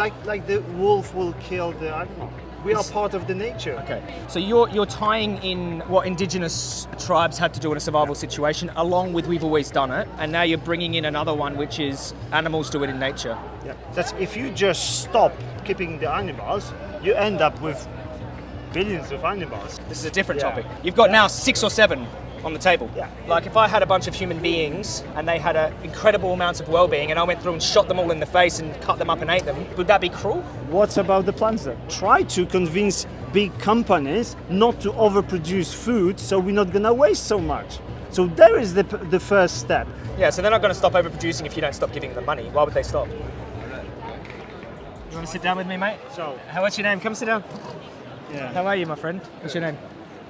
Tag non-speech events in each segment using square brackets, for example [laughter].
like like the wolf will kill the animal. We are part of the nature. Okay. So you're you're tying in what indigenous tribes had to do in a survival situation, along with we've always done it, and now you're bringing in another one, which is animals do it in nature. Yeah. That's if you just stop keeping the animals, you end up with billions of animals. This is a different Yeah. topic. You've got Yeah. now six or seven on the table. Yeah. Like if I had a bunch of human beings and they had an incredible amounts of well-being, and I went through and shot them all in the face and cut them up and ate them, would that be cruel? What about the plants then? Try to convince big companies not to overproduce food so we're not gonna waste so much. So there is the, the first step. Yeah. So they're not going to stop overproducing if you don't stop giving them money. Why would they stop? You want to sit down with me, mate? So, How, what's your name? Come sit down. yeah. How are you, my friend? What's your name?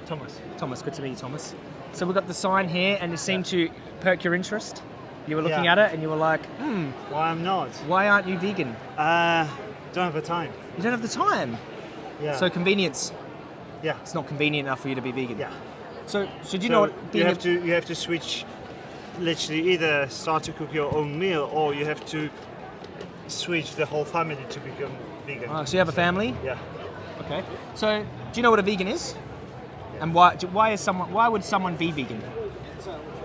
Thomas. Thomas. Good to meet you, Thomas. So we've got the sign here, and it seemed to perk your interest. You were looking Yeah. at it, and you were like, hmm, Why I'm not? why aren't you vegan? Uh, don't have the time. You don't have the time. Yeah. So convenience. yeah. It's not convenient enough for you to be vegan. Yeah. So, so do you So know what you have to you have to switch literally either start to cook your own meal or you have to switch the whole family to become vegan. Oh, so you have a family? Yeah. Okay. So, do you know what a vegan is? And why? Why is someone? Why would someone be vegan?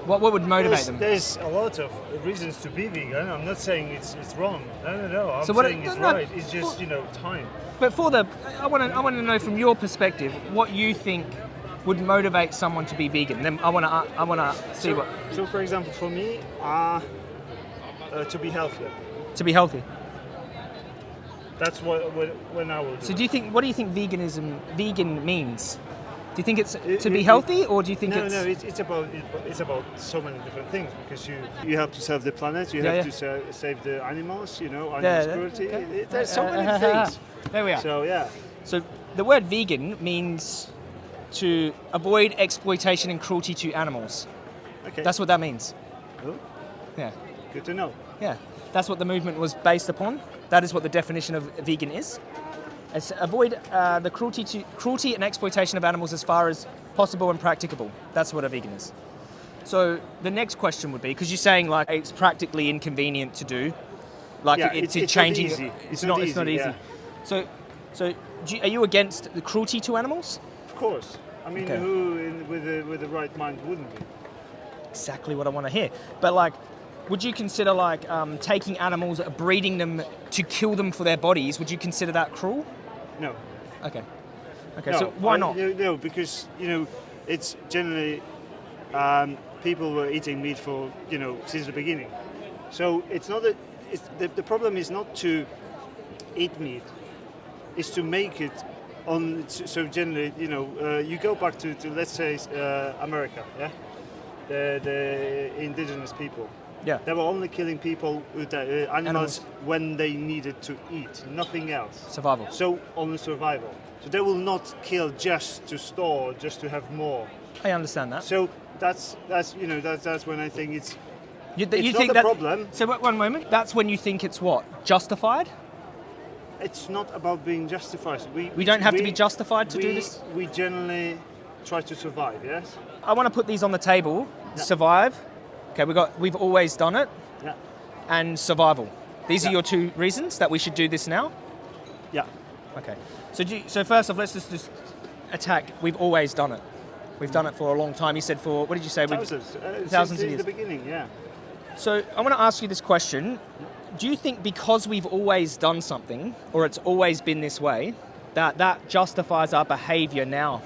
What, what would motivate There's, them? there's a lot of reasons to be vegan. I'm not saying it's it's wrong. No, no, no. I'm So what- saying it's no, right. It's just you know time. But for the, I want to, I want to know from your perspective what you think would motivate someone to be vegan. Then I want to, I want to see So, what so for example, for me, uh, uh, to be healthier. to be healthy. That's what, what when I will do. So do you think? What do you think veganism vegan means? Do you think it's to be healthy, or do you think no, it's? no, it's, it's about it's about so many different things because you you have to save the planet, you Yeah, have yeah. to sa- save the animals, you know, animal Yeah, security. okay. It- it- there's so Uh, many uh, things. There we are. So yeah, So the word vegan means to avoid exploitation and cruelty to animals. okay. That's what that means. Oh, Yeah, good to know. yeah. That's what the movement was based upon. That is what the definition of vegan is. It's avoid uh, the cruelty to cruelty and exploitation of animals as far as possible and practicable. That's what a vegan is. So the next question would be because you're saying like it's practically inconvenient to do, like Yeah, it- it's- it's, it's not easy. It's, It's not. not It's not easy, easy. yeah. So, so you, are you against the cruelty to animals? Of course. I mean, Okay. who in, with the with the right mind wouldn't be? exactly what I want to hear. But like, would you consider like um, taking animals, breeding them to kill them for their bodies? Would you consider that cruel? No. Okay. Okay. no. so why not? No, no, because you know, it's generally um, people were eating meat for you know since the beginning. So it's not that. It's, the, the problem is not to eat meat. is to make it on. So generally, you know, uh, you go back to, to let's say uh, America, yeah, the the indigenous people. Yeah. They were only killing people with uh, animals, Animals. when they needed to eat, nothing else. Survival. So only survival. So they will not kill just to store, just to have more. I understand that. So that's that's you know that's that's when I think it's You, it's you think a that? problem. So wait, one moment. That's when you think it's what justified? It's not about being justified. We We don't have to be justified to do this? We generally try to survive. Yes. I want to put these on the table. Survive. Okay. We got. We've always done it, Yeah. and survival. These are your two reasons that we should do this now. Yeah. Okay. So, do you, so first off, let's just, just attack. We've always done it. We've done it for a long time. You said for what did you say? We've- Thousands. Uh, Thousands since, of since years. the beginning. Yeah. So I want to ask you this question: Do you think because we've always done something, or it's always been this way, that that justifies our behaviour now?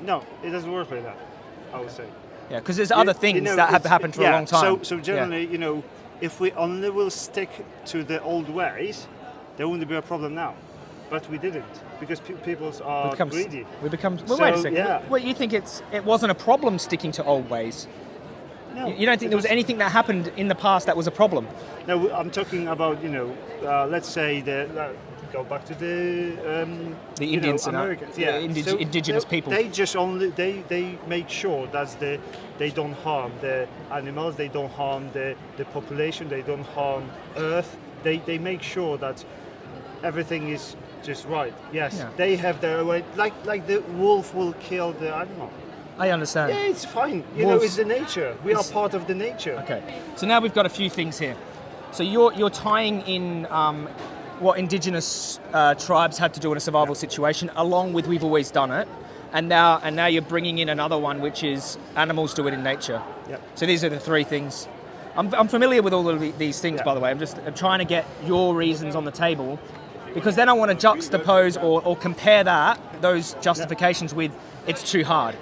No, it doesn't work like that. I would say. Yeah, because there's You- other you things know, that have happened for yeah, a long time. So, so Yeah. generally, you know, if we only will stick to the old ways, there wouldn't be a problem now. But we didn't because pe- people we are become, greedy. we become. Well, wait a second. yeah. Wait, you think it's it wasn't a problem sticking to old ways? No, You- don't think there was anything that happened in the past that was a problem? No, I'm talking about you know, uh, let's say the uh, go back to the um, The you know, Indians and, uh, Americans, the yeah, indig- So indigenous they, people. They just only they they make sure that the they don't harm the animals, they don't harm the the population, they don't harm Earth. They they make sure that everything is just right. Yes, Yeah. they have their way. Like like the wolf will kill the animal. I understand. Yeah, it's fine. You know, it's the nature. We are part of the nature. Okay, so now we've got a few things here. So you're you're tying in um, what indigenous uh, tribes had to do in a survival situation, along with we've always done it, and now and now you're bringing in another one, which is animals do it in nature. Yep. So these are the three things. I'm, I'm familiar with all of these things, by the way. I'm just I'm trying to get your reasons on the table, because then I want to juxtapose or, or compare that those justifications with it's too hard.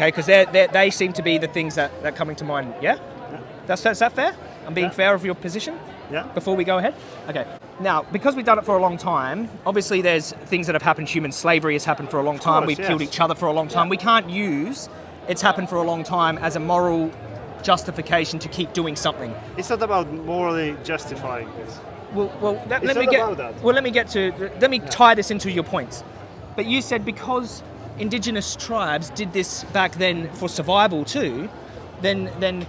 Okay, because they they seem to be the things that, that are coming to mind. Yeah, that's is that fair? I'm being Yeah. fair of your position Yeah. before we go ahead? Okay. Now, because we've done it for a long time, obviously there's things that have happened. Human slavery has happened for a long time. course, we've yes. killed each other for a long time. We can't use it's happened for a long time as a moral justification to keep doing something. It's not about morally justifying this. Well, well let, me get. about that. Well, let me get to. Let me tie this into your points. But you said because indigenous tribes did this back then for survival too, then then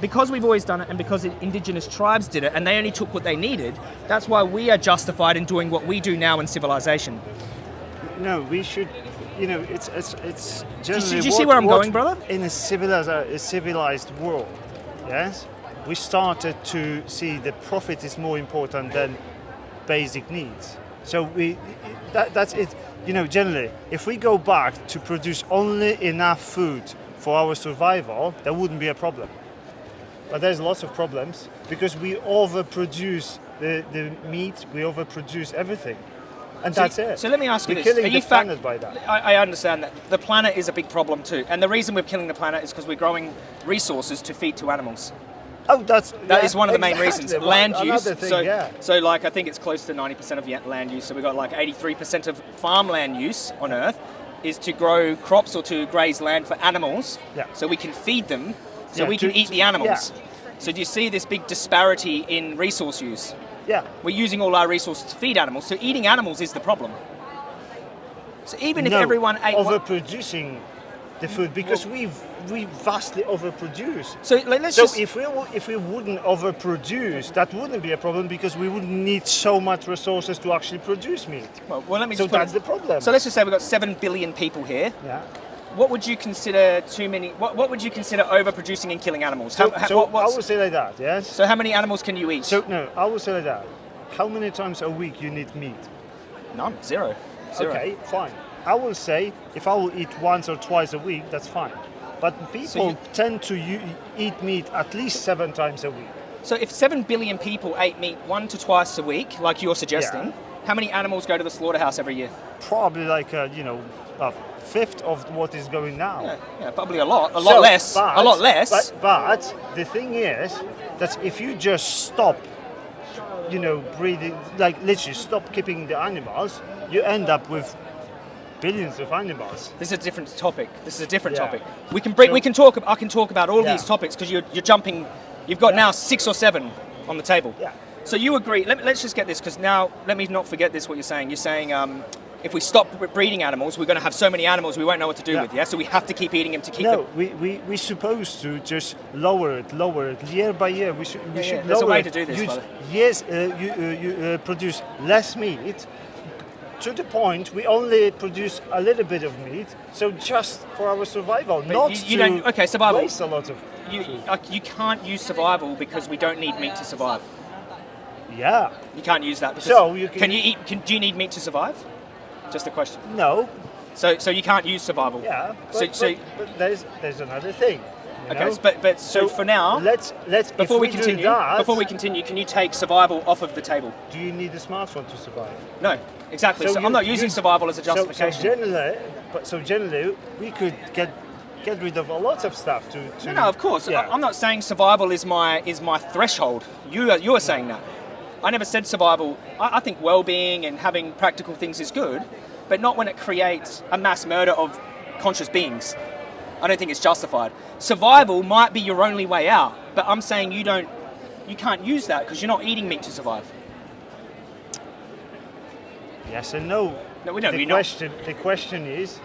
because we've always done it and because indigenous tribes did it and they only took what they needed, that's why we are justified in doing what we do now in civilization. No, we should. You know, it's it's it's do generally. you see where I'm going, brother? In a civilized a civilized world, yes, we started to see that profit is more important than basic needs. So we that, that's it. You know, generally, if we go back to produce only enough food for our survival, that wouldn't be a problem. But there's lots of problems because we overproduce the, the meat, we overproduce everything. And that's so, it. So let me ask you We're this: killing Are the you fact- planet by that. I, I understand that the planet is a big problem too, and the reason we're killing the planet is because we're growing resources to feed to animals. Oh, that's That yeah, is one of the main exactly. reasons. Land use. Thing, so, yeah. so, like, I think it's close to 90% of land use. So, we've got like 83% of farmland use on Earth is to grow crops or to graze land for animals. Yeah. So we can feed them, so Yeah, we can eat to- the animals. Yeah. So, do you see this big disparity in resource use? Yeah. We're using all our resources to feed animals. So, eating animals is the problem. So, even if everyone ate. overproducing the food because we we vastly overproduce. so, like, let's So just. if we if we wouldn't overproduce, that wouldn't be a problem because we wouldn't need so much resources to actually produce meat. well, well, let me So just that's it- the problem. So let's just say we've got seven billion people here. yeah. What would you consider too many? What, what would you consider overproducing and killing animals? So, How- how- so what- I would say like that. Yes. so how many animals can you eat? So no, I would say like that. How many times a week you need meat? none, Zero. Okay, fine. I will say if I will eat once or twice a week, that's fine. But people you- tend to eat meat at least seven times a week. So if seven billion people ate meat one to twice a week, like you're suggesting, how many animals go to the slaughterhouse every year? Probably like a, you know a fifth of what is going now. Yeah, yeah probably a lot, a lot So, less, but- a lot less. But, but the thing is that if you just stop, you know, breathing, like literally stop keeping the animals, you end up with billions of animals. this is a different topic. This is a different Yeah. topic. We can bring, So- we can talk. I can talk about all Yeah. these topics because you're, you're jumping. You've got Yeah. now six or seven on the table. Yeah. So you agree? Let, us just get this because now let me not forget this. What you're saying? You're saying um, if we stop breeding animals, we're going to have so many animals we won't know what to do Yeah. with. Yeah. So we have to keep eating them to keep No, them. we, we, we're supposed to just lower it, lower it, year by year. We should, we Yeah, should yeah, there's a lower way it. to do this, You- yes, uh, you, uh, you uh, produce less meat to the point we only produce a little bit of meat, so just for our survival, not you- you to don't- okay, survival. waste a lot of You, uh, you can't use survival because we don't need meat to survive. Yeah, You can't use that. Because So you can- can you eat? Can, do you need meat to survive? Just a question. no, So so you can't use survival. yeah, but, So, so but, but there's there's another thing. You okay, but but so, for now, let's let's before we, we continue, that, before we continue, can you take survival off of the table? do you need a smartphone to survive? No, exactly. So, you- I'm not using you- survival as a justification. So, generally, but so generally, we could get get rid of a lot of stuff to. to no, no, of course. Yeah. I'm not saying survival is my is my threshold. You are, you are saying that. I never said survival. I, I think well-being and having practical things is good, but not when it creates a mass murder of conscious beings. I don't think it's justified. Survival might be your only way out, but I'm saying you don't, you can't use that because you're not eating meat to survive. Yes and no. No, we don't. The We're not. question the question is,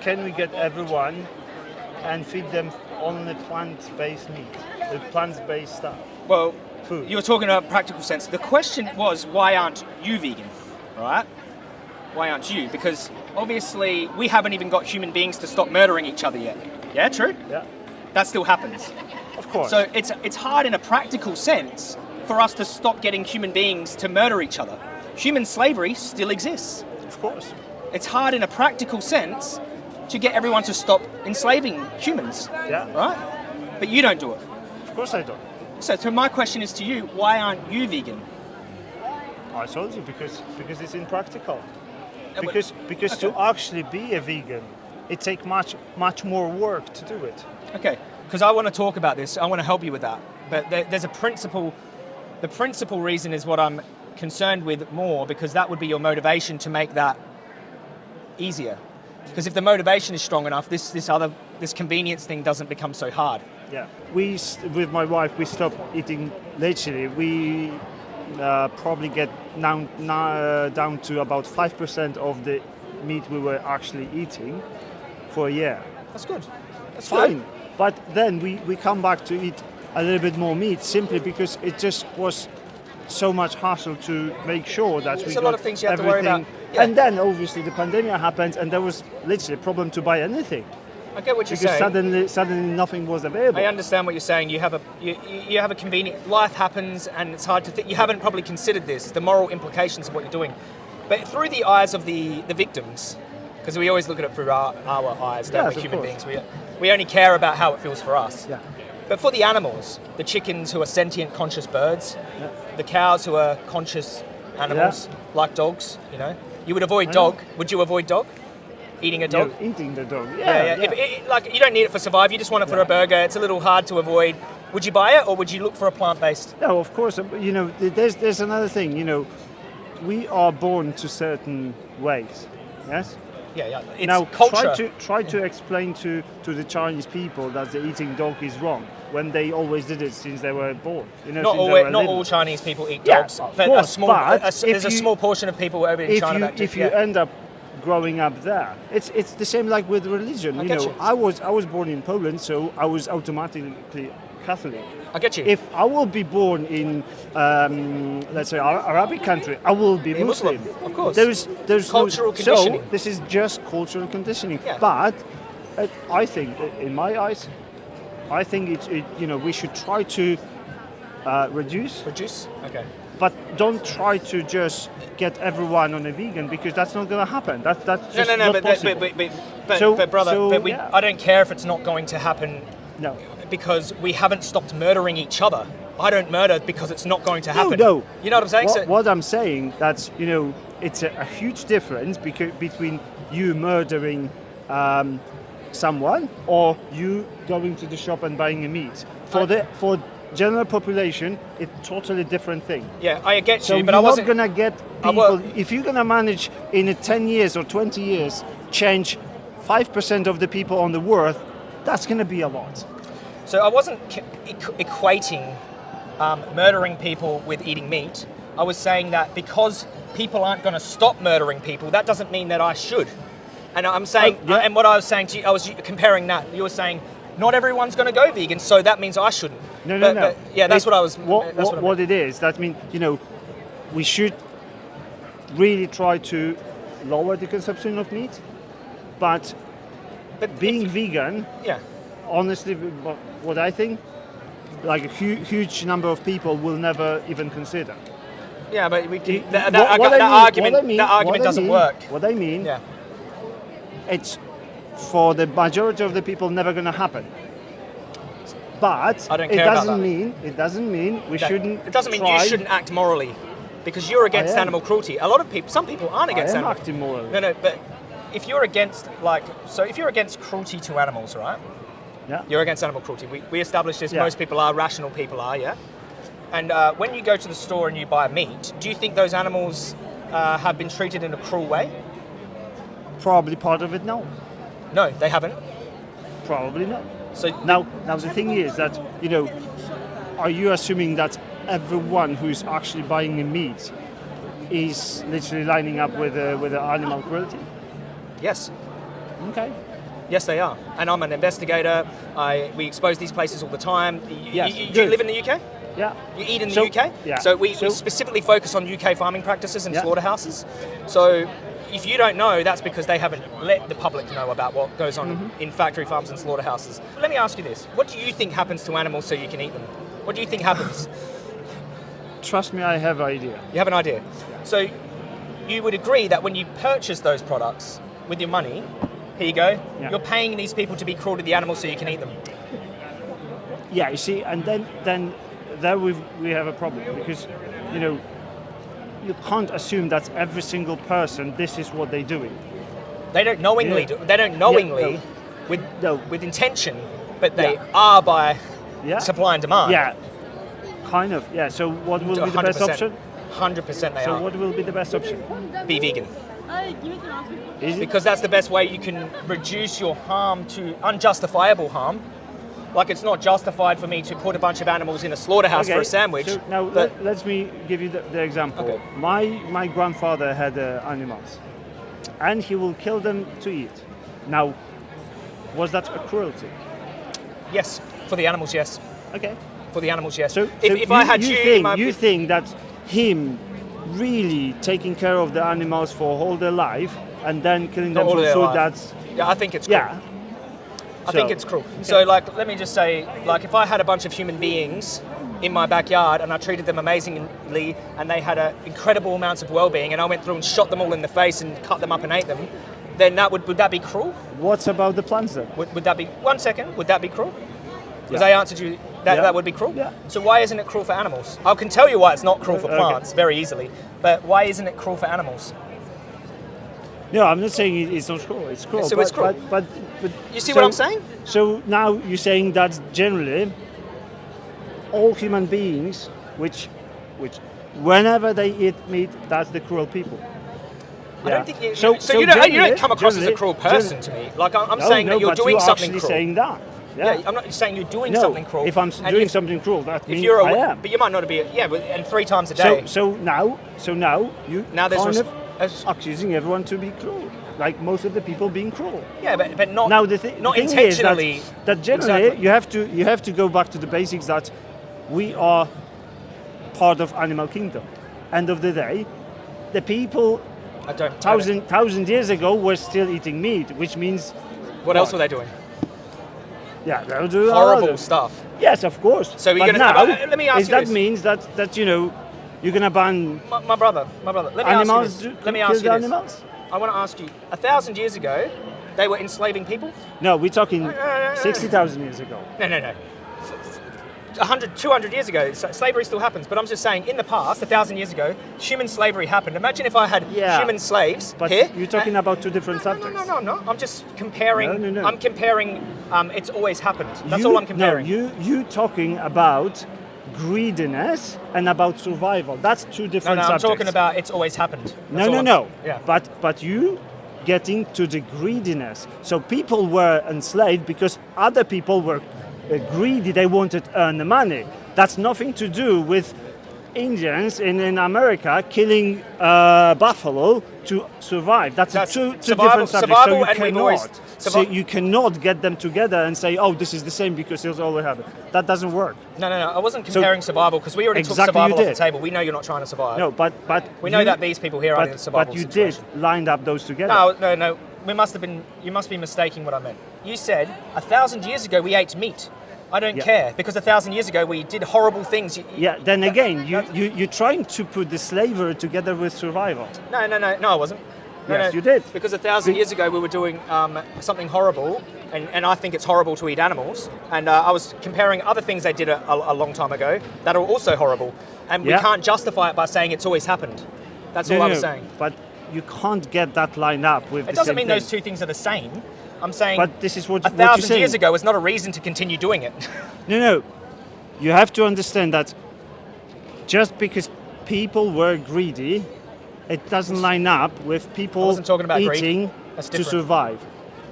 can we get everyone and feed them only plant-based meat, the plant-based stuff? Well, Food. you were talking about practical sense. The question was, why aren't you vegan? Right? Why aren't you? Because obviously we haven't even got human beings to stop murdering each other yet. Yeah, true. Yeah, That still happens. of course. So it's it's hard in a practical sense for us to stop getting human beings to murder each other. Human slavery still exists. Of course. It's hard in a practical sense to get everyone to stop enslaving humans, Yeah. right? But you don't do it. Of course I don't. So, so my question is to you: Why aren't you vegan? I told you because because it's impractical. Because because to actually be a vegan, it takes much much more work to do it. Okay, because I want to talk about this. I want to help you with that. But there, there's a principle. The principal reason is what I'm concerned with more because that would be your motivation to make that easier. Because if the motivation is strong enough, this this other this convenience thing doesn't become so hard. Yeah. We with my wife we stopped eating literally. We uh, probably get down now, down to about five percent of the meat we were actually eating for a year. That's good. That's Fine. good. But then we, we come back to eat a little bit more meat simply because it just was so much hassle to make sure that we There's a got lot of things you have to worry everything. about. Yeah. And then obviously the pandemic happened and there was literally a problem to buy anything I get what you're because saying. suddenly suddenly nothing was available. I understand what you're saying. You have a you, you have a convenient life happens, and it's hard to think. You haven't probably considered this, the moral implications of what you're doing, but through the eyes of the the victims, because we always look at it through our, our eyes, don't Yes, we? Human course. beings. We we only care about how it feels for us. Yeah. But for the animals, the chickens who are sentient, conscious birds, the cows who are conscious animals, like dogs, you know, you would avoid dog. Would you avoid dog? Eating a dog? You're eating the dog. Yeah, Yeah, yeah. If it, like you don't need it for survive, you just want it for a burger. It's a little hard to avoid. Would you buy it, or would you look for a plant-based? No, of course. uh, You know, there's there's another thing. You know, we are born to certain ways. Yes. Yeah, yeah. It's now culture. try to try to explain to, to the Chinese people that the eating dog is wrong when they always did it since they were born. You know, not all, not little. all Chinese people eat Yeah, dogs. of but a course, small, but a- there's a small portion of people over in If China you that do- if you yeah. end up growing up there, it's it's the same like with religion. I you know, you. I was I was born in Poland, so I was automatically Catholic. I get you. If I will be born in, um, let's say, Ar- Arabic country, I will be Be Muslim, Muslim. of course. There's, there's Cultural no, conditioning. So this is just cultural conditioning. Yeah. But uh, I think, uh, in my eyes, I think it's, it, you know, we should try to uh, reduce, Reduce. Okay. But don't try to just get everyone on a vegan because that's not going to happen. That, that's No, just no, no. not But, possible. but, but, but, but, So- but brother, so, but we, yeah. I don't care if it's not going to happen no. because we haven't stopped murdering each other. I don't murder because it's not going to happen. no. no. You know what I'm saying? What, So- what I'm saying that's you know it's a, a huge difference beca- between you murdering um, someone or you going to the shop and buying a meat. For I- the for general population, it's totally different thing. yeah, I get So you, but I wasn't. not gonna get people. if you're gonna manage in 10 years or 20 years change five percent of the people on the world, that's gonna be a lot. So I wasn't equating um, murdering people with eating meat. I was saying that because people aren't going to stop murdering people, that doesn't mean that I should. And I'm saying, Oh, yeah. and what I was saying to you, I was comparing that. You were saying not everyone's going to go vegan, so that means I shouldn't. No, no, But- no. but, yeah, that's It- what I was. What, that's what, what, I what it is, that means, you know, we should really try to lower the consumption of meat, but But being vegan, yeah, honestly, what, I think, like a hu- huge number of people will never even consider. yeah, but we It- that, what- what that I mean- argument, what I mean- that argument doesn't mean- work. What I mean, Yeah, it's for the majority of the people never going to happen. But I don't it doesn't mean it doesn't mean we shouldn't. It doesn't mean you shouldn't act morally, because you're against animal cruelty. A lot of people, some people aren't I against am animal. acting morally. No, no, but if you're against, like, so if you're against cruelty to animals, right? Yeah. You're against animal cruelty. We, we established this, Yeah. most people are, rational people are, yeah? And uh, when you go to the store and you buy meat, do you think those animals uh, have been treated in a cruel way? Probably part of it. No. No, they haven't. Probably not. So Now, now the thing is that you know, are you assuming that everyone who's actually buying the meat is literally lining up with uh, with the animal cruelty? yes, Okay. yes, they are. And I'm an investigator. I we expose these places all the time. Yes, y- do you live in the UK? Yeah. You eat in the So- UK? yeah. So we, So- we specifically focus on UK farming practices and Yeah. slaughterhouses. So if you don't know, that's because they haven't let the public know about what goes on Mm-hmm. in factory farms and slaughterhouses. Let me ask you this. What do you think happens to animals so you can eat them? What do you think happens? [laughs] trust me, I have an idea. You have an idea. So you would agree that when you purchase those products with your money, here you go, Yeah. you're paying these people to be cruel to the animals so you can eat them. Yeah, you see, and then then there we we have a problem because you know you can't assume that every single person this is what they're doing. They don't knowingly Yeah. do, they don't knowingly no. with No. with intention, but they Yeah. are by Yeah. supply and demand. Yeah, kind of. Yeah. So what will be the best option? Hundred percent they So are. what will be the best option? Be vegan. Because that's the best way you can reduce your harm to unjustifiable harm. Like it's not justified for me to put a bunch of animals in a slaughterhouse for a sandwich. So now let, let me give you the, the example. Okay. My my grandfather had uh, animals, and he will kill them to eat. Now, was that a cruelty? yes, for the animals, yes. Okay. For the animals, yes. So, if, so if I had you, you, think my- you think that him really taking care of the animals for all their life and then killing Not them for food, that's yeah, I think it's cruel. yeah. I think it's cruel. So, like, let me just say, like, if I had a bunch of human beings in my backyard and I treated them amazingly and they had a incredible amounts of well-being and I went through and shot them all in the face and cut them up and ate them, then that would would that be cruel? What about the plants then? Would, would that be one second? Would that be cruel? Because Yeah. I answered you that Yeah. that would be cruel. Yeah. So why isn't it cruel for animals? I can tell you why it's not cruel for Okay. plants very easily, but why isn't it cruel for animals? No, I'm not saying it's not cruel. It's cruel. So but, it's cruel. But, but, but You see so- what I'm saying? So now you're saying that generally all human beings, which, which, whenever they eat meat, that's the cruel people. I don't think you. So- So, so you don't. You don't come across as a cruel person to me. Like I'm, I'm No, saying no, that you're doing you're something actually cruel. saying that. yeah. Yeah. I'm not saying you're doing no, something cruel. if I'm doing if- something cruel, that If means you're, I a, am. but you might not be. Yeah, but, and three times a So, day. so now, so now you Now there's kind of as- accusing everyone to be cruel, like most of the people being cruel. yeah, but, but not. now the, thi- not thing intentionally. is that, that generally Exactly. you have to you have to go back to the basics that we are part of animal kingdom. End of the day, the people I don't. I don't- thousand thousand years ago were still eating meat, which means What else were they doing? yeah, they'll do Horrible stuff. Yes, of course. So we're but gonna- now, uh, let me ask is you that this. means that that you know you're gonna ban My, my brother, my brother. Let me animals? ask you this. Let me ask you this. animals? I want to ask you. A thousand years ago, they were enslaving people. No, we're talking no, no, no. sixty thousand years ago. No, no, no. 100, 200 years ago, slavery still happens. But I'm just saying, in the past, a thousand years ago, human slavery happened. Imagine if I had Yeah. human slaves But here. you're talking about two different no, no, subjects. no, no, no, no. I'm just comparing. No, no, no. I'm comparing. Um, it's always happened. That's You- all I'm comparing. No, you you talking about greediness and about survival. That's two no, different no, I'm subjects. talking about it's always happened. That's no, no, I'm- no. Yeah. But but you getting to the greediness. So people were enslaved because other people were uh, greedy. They wanted to earn the money. That's nothing to do with Indians in, in America killing uh, buffalo to survive. That's, That's two, two survival- different subjects. so you and cannot, so you cannot get them together and say, "Oh, this is the same because it's we have. That doesn't work. No, no, no. I wasn't So- comparing survival because we already Exactly took survival off the table. We know you're not trying to survive. No, but but we know you- that these people here are in a but, survival but you situation. did lined up those together. No, no, no. We must have been. You must be mistaking what I meant. You said a thousand years ago we ate meat. I don't Yeah. care because a thousand years ago we did horrible things. You- Yeah, then again, you, you, you're trying to put the slavery together with survival. No, no, no, no. I wasn't. No, Yes, no, you did. Because a thousand years ago we were doing um, something horrible, and, and I think it's horrible to eat animals. And uh, I was comparing other things they did a, a, a long time ago that are also horrible, and we can't justify it by saying it's always happened. That's No, all I no, was saying. But you can't get that line up with It doesn't mean thing. those two things are the same. I'm saying But this is what, a what thousand saying. years ago is not a reason to continue doing it. [laughs] No, no. You have to understand that just because people were greedy, it doesn't line up with people wasn't talking about greed. eating to survive.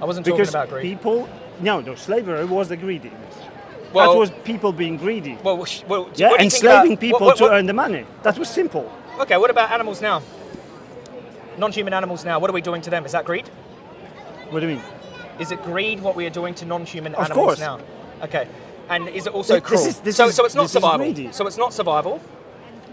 I wasn't Because talking about greed. people, no, no, slavery was the greediness. Well- that was people being greedy. well, well, yeah, what do you think enslaving people what- what- to what- earn the money. That was simple. Okay, what about animals now? Non-human animals now. What are we doing to them? Is that greed? What do you mean? Is it greed what we are doing to non-human Of animals course. now? Okay. And is it also Th- this cruel? is- so, is- so it's not survival. So it's not survival.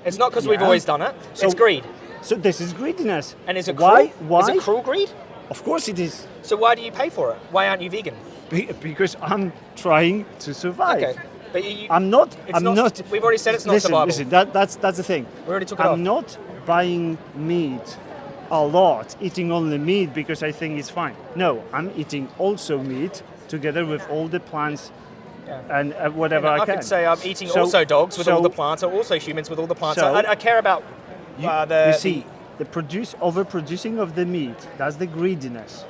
It's not because we've always done it. So- it's greed. So this is greediness. And is it cruel? Why? Why? Is it cruel greed? Of course it is. So why do you pay for it? Why aren't you vegan? Be- Because I'm trying to survive. Okay. But you, I'm not. I'm not- not. we've already said it's not listen, survival. Listen, that, that's that's the thing. We already took it I'm off. not buying meat a lot, eating only meat because I think it's fine. No, I'm eating also meat together with all the plants Yeah. and uh, whatever I, can. I, can. could say I'm eating So- also dogs with all the plants, or also humans with all the plants. So- I, I care about You, uh, the. you see, the produce overproducing of the meat. That's the greediness.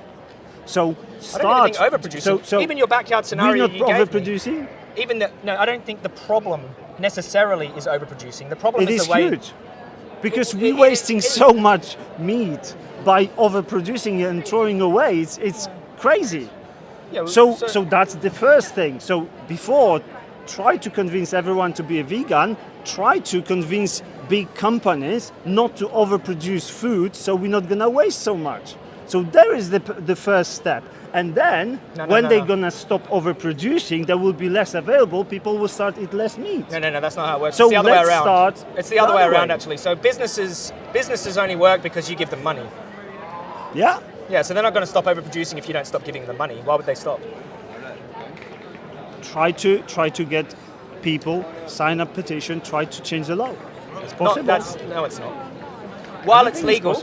So start. I don't think overproducing. So, so even your backyard scenario we're not you gave me, overproducing. even the, no, I don't think the problem necessarily is overproducing. The problem It is is the way. huge because we're wasting so much meat by overproducing it and throwing away. It's, it's crazy. Yeah, So, so that's the first thing. So before, try to convince everyone to be a vegan. Try to convince big companies not to overproduce food, so we're not gonna waste so much. So there is the, the first step. And then, No, no, when no, they're no. gonna stop overproducing, there will be less available. People will start eat less meat. No, no, no, that's not how it works. So it's the other way around. start it's the other way the other around, way. actually. So businesses businesses only work because you give them money. Yeah. Yeah, so they're not going to stop overproducing if you don't stop giving them money. Why would they stop? Try to try to get people sign a petition. Try to change the law. It's Not, possible. that's, no, it's not. While it's legal,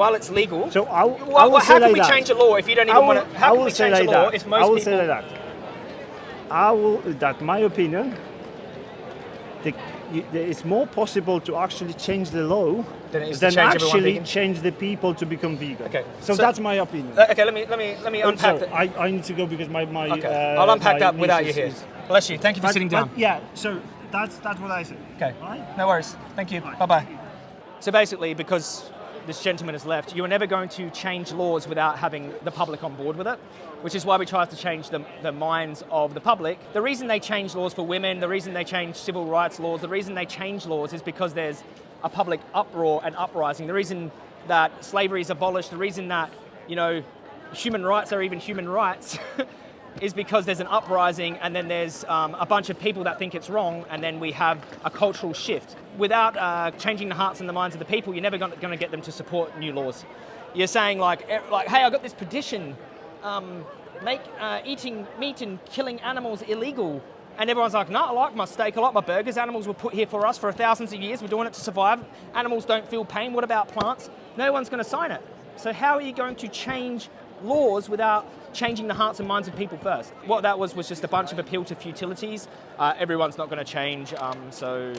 while it's legal, So I, w- I well, will how can we that. change a law if you don't even will, want to? How I can will we say change like a law that. if most I will people? say like that. I will. That my opinion. The, it's more possible to actually change the law Than than actually change the people to become vegan. Okay, So, so- that's my opinion. Uh, okay, let me let me let me unpack sorry. I, I need to go because my my. Okay, uh, I'll unpack that without you here. Bless you. Thank you for But- sitting down. yeah. So that's that's what I said. Okay. Right? No worries. Thank you. Bye bye. So basically, because this gentleman has left, you're never going to change laws without having the public on board with it, which is why we try to change the, the minds of the public. The reason they change laws for women, the reason they change civil rights laws, the reason they change laws is because there's a public uproar and uprising. The reason that slavery is abolished, the reason that, you know, human rights are even human rights [laughs] is because there's an uprising and then there's um, a bunch of people that think it's wrong and then we have a cultural shift. Without uh, changing the hearts and the minds of the people, you're never going to get them to support new laws. You're saying like, like, hey, I got this petition, um, make uh, eating meat and killing animals illegal. And everyone's like, no, I like my steak, I like my burgers. Animals were put here for us for thousands of years. We're doing it to survive. Animals don't feel pain. What about plants? No one's going to sign it. So how are you going to change laws without changing the hearts and minds of people first? What that was was just a bunch of appeal to futilities. Uh, everyone's not going to change, um, so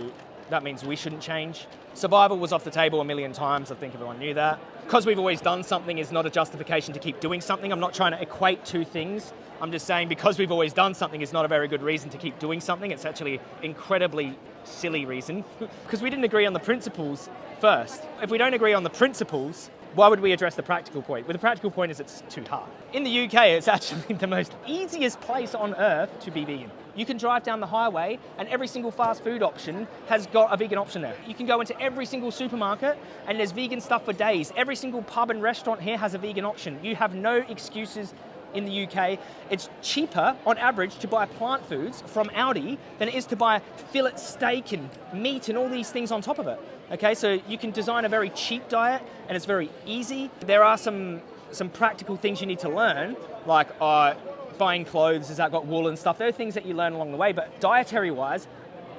that means we shouldn't change. Survival was off the table a million times. I think everyone knew that. Because we've always done something is not a justification to keep doing something. I'm not trying to equate two things. I'm just saying because we've always done something is not a very good reason to keep doing something. It's actually incredibly silly reason [laughs] because we didn't agree on the principles first. If we don't agree on the principles, why would we address the practical point? Well, the practical point is it's too hard. In the UK, it's [laughs] actually the most easiest place on earth to be vegan. You can drive down the highway and every single fast food option has got a vegan option there. You can go into every single supermarket and there's vegan stuff for days. Every single pub and restaurant here has a vegan option. You have no excuses in the UK. It's cheaper on average to buy plant foods from Aldi than it is to buy fillet steak and meat and all these things on top of it. Okay, so you can design a very cheap diet and it's very easy. There are some some practical things you need to learn, like uh, buying clothes, has that got wool and stuff. There are things that you learn along the way, but dietary wise,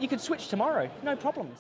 you could switch tomorrow, no problems.